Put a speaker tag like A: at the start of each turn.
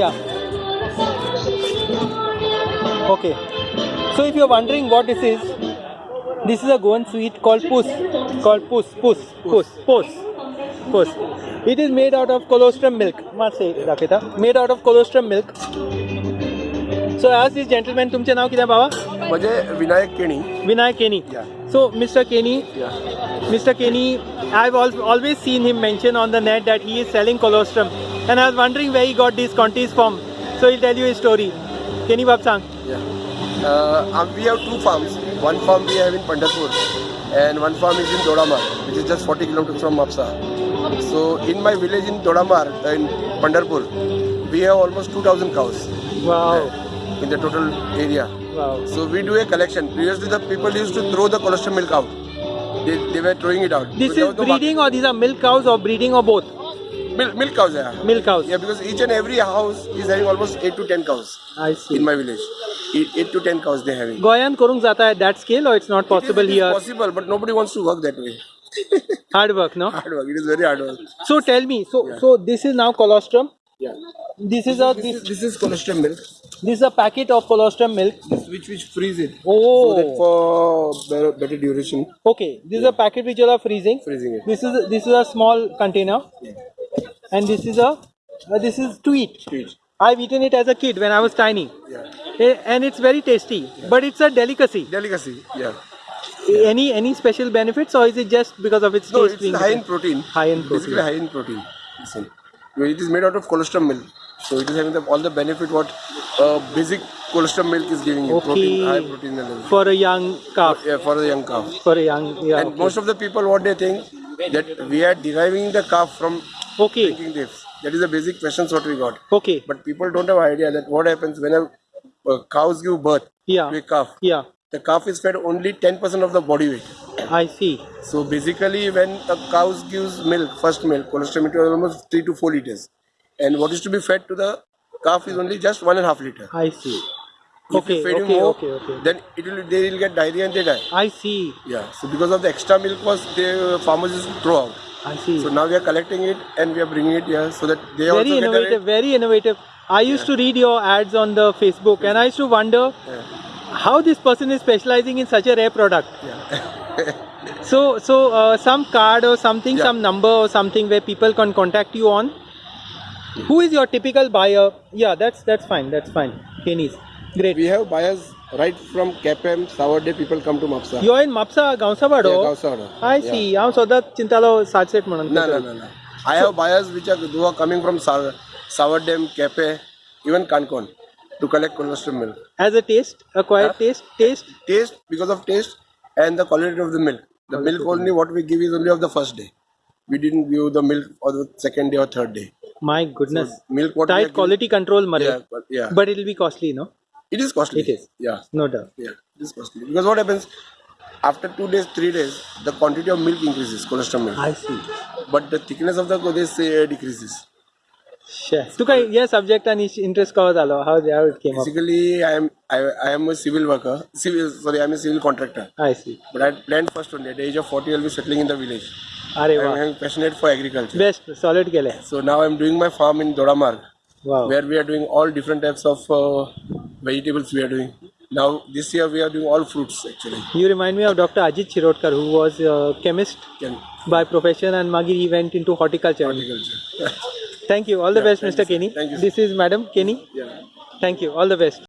A: Yeah. Okay. So if you're wondering what this is, this is a Goan sweet called pus. Called pus, pus, pus, pus, pus. It is made out of colostrum milk. Must say, Rakita. Made out of colostrum milk. So as this gentleman, तुमचे नाव किती बाबा?
B: म्हणजे Vinayak Keni
A: Vinayak Kenny.
B: Yeah.
A: So Mr. Kenny,
B: Yeah.
A: Mr. Kenny, I've al- always seen him mention on the net that he is selling colostrum, and I was wondering where he got these contest from. So he'll tell you his story. Can you Babsang.
B: Yeah. Uh, um, we have two farms. One farm we have in Pandharpur and one farm is in Dodamar, which is just 40 kilometers from Mapsa. So in my village in Dodamar, uh, in Pandharpur, we have almost 2000 cows
A: Wow.
B: in the total area.
A: Wow.
B: So we do a collection. Previously the people used to throw the cholesterol milk out. They, they were throwing it out.
A: This is
B: no
A: breeding or these are milk cows or breeding or both?
B: Milk, milk cows, yeah.
A: Milk cows.
B: Yeah, because each and every house is having almost 8 to 10 cows
A: I see.
B: in my village. 8, 8 to 10 cows they're having.
A: Goyan Kurung Zata at that scale or it's not possible
B: it is,
A: here?
B: possible, but nobody wants to work that way.
A: Hard work, no?
B: Hard work. It is very hard work.
A: So tell me, so
B: Yeah.
A: so this is now colostrum.
B: Yeah.
A: This is a
B: This
A: this
B: is, this is cholesterol milk,
A: this is a packet of colostrum milk.
B: this which which freeze it.
A: Oh.
B: So that for better, better duration,
A: Okay, this is a packet which you are freezing.
B: freezing it.
A: This is this is a small container, and this is a uh, this is to eat. I've eaten it as a kid when I was tiny,
B: Yeah.
A: Eh, and it's very tasty. But it's a delicacy.
B: Delicacy. Yeah.
A: Any any special benefits, or is it just because of its
B: No,
A: taste
B: it's high in protein.
A: High in protein.
B: Basically
A: protein.
B: high in protein. Listen. It is made out of cholesterol milk. So it is having the, all the benefit what uh, basic cholesterol milk is giving you. Protein,
A: Okay.
B: high protein level.
A: for a young calf?
B: Yeah, for a young calf.
A: For a young yeah.
B: and
A: okay.
B: most of the people what they think that we are deriving the calf from
A: okay,
B: this. That is the basic questions what we got.
A: okay,
B: But people don't have idea that what happens when a, uh, cows give birth
A: yeah,
B: to a calf.
A: yeah.
B: The calf is fed only 10% of the body weight.
A: I see.
B: So basically, when a cow gives milk, first milk, cholesterol milk is almost 3 to 4 liters. And what is to be fed to the calf is only just 1.5 liter.
A: I see.
B: If
A: Okay,
B: you feed him
A: okay,
B: more,
A: okay, okay.
B: then it will, they will get diarrhea and they die.
A: I see.
B: Yeah. So because of the extra milk was the farmers used to throw out.
A: I see.
B: So now we are collecting it and we are bringing it here so that they
A: very
B: also get
A: innovative,
B: rate.
A: very innovative. I used to read your ads on the Facebook, and I used to wonder
B: Yeah.
A: how this person is specializing in such a rare product.
B: Yeah.
A: So, so uh, some card or something,
B: Yeah.
A: some number or something where people can contact you on. Who is your typical buyer? Yeah, that's that's fine. That's fine. Kenny's great.
B: we have buyers right from KPM, Saturday people come to Mapsa.
A: You are in Mapsa, Gaonsabado.
B: Yeah, Gausawada.
A: I
B: Yeah.
A: see. हांव सदांच चिंतालो सातसेट म्हणून
B: No, no, no, no. I so, have buyers which are who are coming from Sa- Savardem, Kepe, even Kankon to collect cholesterol milk.
A: As a taste, acquired
B: Huh?
A: taste, taste.
B: Taste because of taste and the quality of the milk. The milk only what we give is only of the first day. We didn't give the milk for the second day or third day.
A: My goodness.
B: So Milk what
A: Tight
B: giving-
A: quality control, Murray.
B: Yeah, but yeah.
A: But it'll be costly, no?
B: It is costly.
A: It is.
B: Yeah.
A: No doubt.
B: Yeah, it is costly. Because what happens after two days, three days, the quantity of milk increases, cholesterol milk.
A: I see.
B: But the thickness of the godes uh, decreases.
A: Sure. So, Tukai, subject and interest covers how, how it came
B: Basically, up. I am I, I am a civil worker. Civil sorry, I am a civil contractor.
A: I see.
B: But I planned first only. At the age of 40, I'll be settling in the village.
A: Are
B: I am passionate for agriculture.
A: Best, solid.
B: So now I am doing my farm in Dodamarg.
A: Wow.
B: Where we are doing all different types of uh, vegetables we are doing. Now this year we are doing all fruits actually.
A: You remind me of Dr. Ajit Shirodkar, who was a chemist
B: Can
A: by profession and Magi he went into horticulture.
B: horticulture.
A: Thank you. All the
B: Yeah,
A: best, Mr.
B: you.
A: Kenny.
B: Thank you,
A: This is Madam Kenny.
B: yeah.
A: Thank you. All the best.